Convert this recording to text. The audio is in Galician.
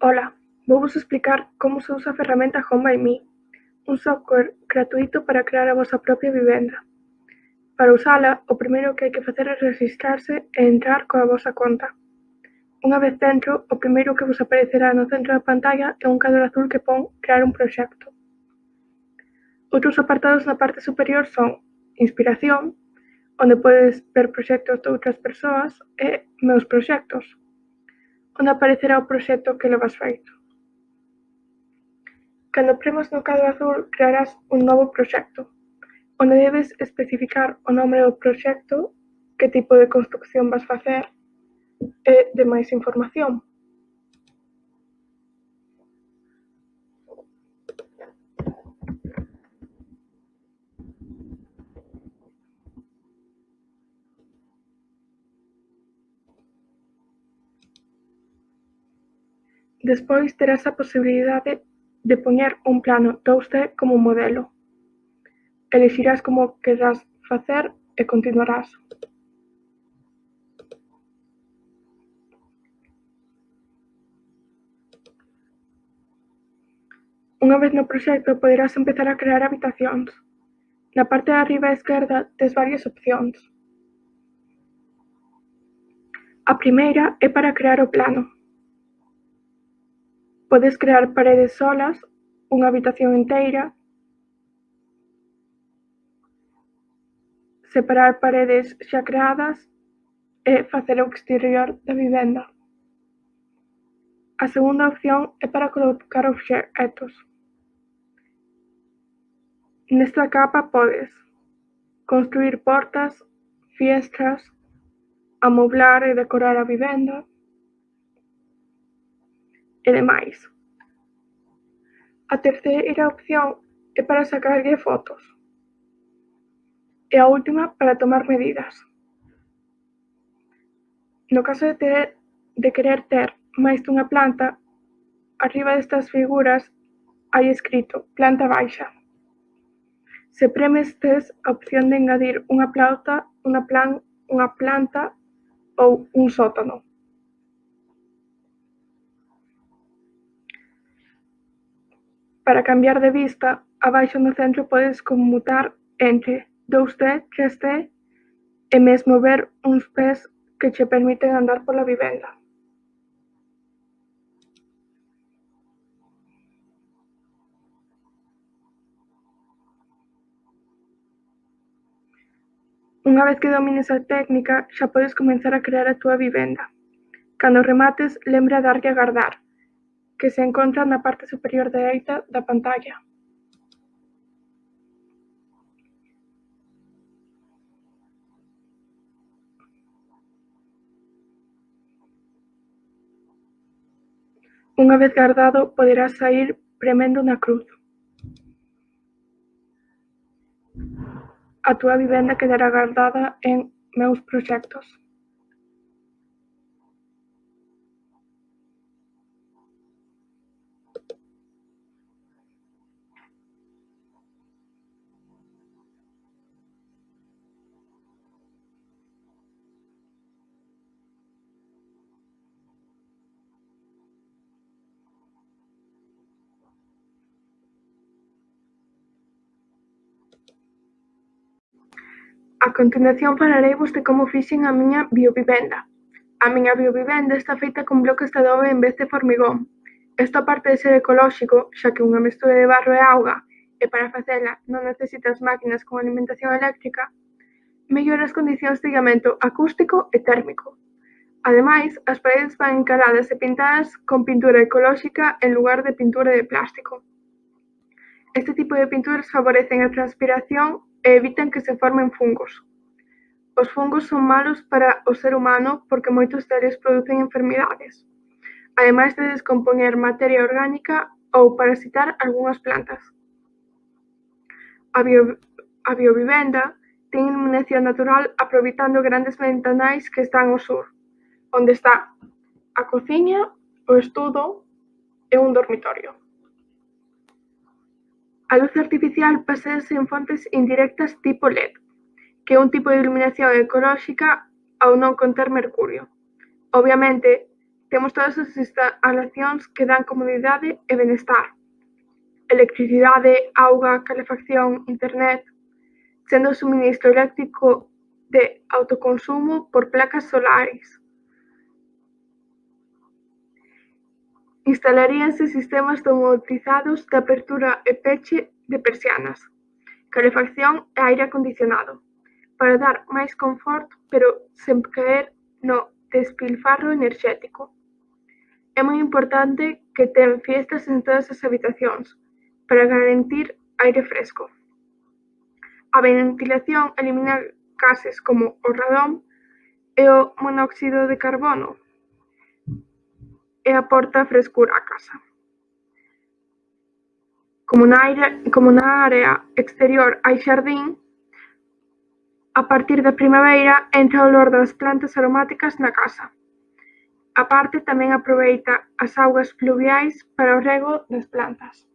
Ola, vouvos explicar como se usa a ferramenta HomeByMe, un software gratuíto para crear a vosa propia vivenda. Para usala, o primeiro que hai que facer é rexistrarse e entrar coa vosa conta. Unha vez dentro, o primeiro que vos aparecerá no centro da pantalla é un cadro azul que pon Crear un proxecto. Outros apartados na parte superior son Inspiración, onde podes ver proxectos de outras persoas e Meus proxectos, Onde aparecerá o proxecto que levas feito. Cando premas no cadro azul crearás un novo proxecto, onde debes especificar o nome do proxecto, que tipo de construcción vas facer e demais información. Despois terás a posibilidade de poñer un plano 2D como modelo, elixirás como querrás facer e continuarás. Unha vez no proxecto poderás empezar a crear habitacións. Na parte de arriba á esquerda tes varias opcións. A primeira é para crear o plano. Podes crear paredes solas, unha habitación enteira, separar paredes xa creadas e facer o exterior da vivenda. A segunda opción é para colocar obxectos. Nesta capa podes construír portas, fiestras, amoblar e decorar a vivenda, e demais. A terceira opción é para sacarlle fotos. E a última para tomar medidas. No caso de, ter, de querer ter máis dunha planta, arriba destas figuras hai escrito planta baixa. Se premes tes a opción de engadir unha planta, unha plan, unha planta ou un sótano. Para cambiar de vista, abaixo no centro podes conmutar entre 2D, 3D e mesmo ver uns pés que che permiten andar pola vivenda. Unha vez que domines a técnica, xa podes comenzar a crear a túa vivenda. Cando remates, lembra darlle a guardar que se encontra na parte superior dereita da pantalla. Unha vez guardado, poderá saír premendo na cruz. A túa vivenda quedará guardada en Meus Proxectos. A continuación falareivos de como fixen a miña biovivenda. A miña biovivenda está feita con bloques de adobe en vez de formigón. Isto aparte de ser ecolóxico, xa que unha mestura de barro e auga, e para facela non necesitas máquinas con alimentación eléctrica, mellora as condicións de illamento acústico e térmico. Ademais, as paredes van encaladas e pintadas con pintura ecolóxica en lugar de pintura de plástico. Este tipo de pinturas favorecen a transpiración e evitan que se formen fungos. Os fungos son malos para o ser humano porque moitos deles producen enfermidades, ademais de descompoñer materia orgánica ou parasitar algunhas plantas. A, bio, a biovivenda ten iluminación natural aproveitando grandes ventanais que están ao sur, onde está a cociña, o estudo e un dormitorio. A luz artificial paséase en fontes indirectas tipo led, que é un tipo de iluminación ecolóxica ao non conter mercurio. Obviamente, temos todas as instalacións que dan comodidade e benestar. Electricidade, auga, calefacción, internet, sendo o suministro eléctrico de autoconsumo por placas solares. Instalaríanse sistemas automatizados de apertura e peche de persianas, calefacción e aire acondicionado, para dar máis confort pero sen caer no despilfarro enerxético. É moi importante que ten fiestas en todas as habitacións, para garantir aire fresco. A ventilación elimina gases como o radón e o monóxido de carbono, e aporta frescura á casa. Como na, área, como na área exterior hai xardín, a partir da primavera entra o olor das plantas aromáticas na casa. A parte tamén aproveita as augas pluviais para o rego das plantas.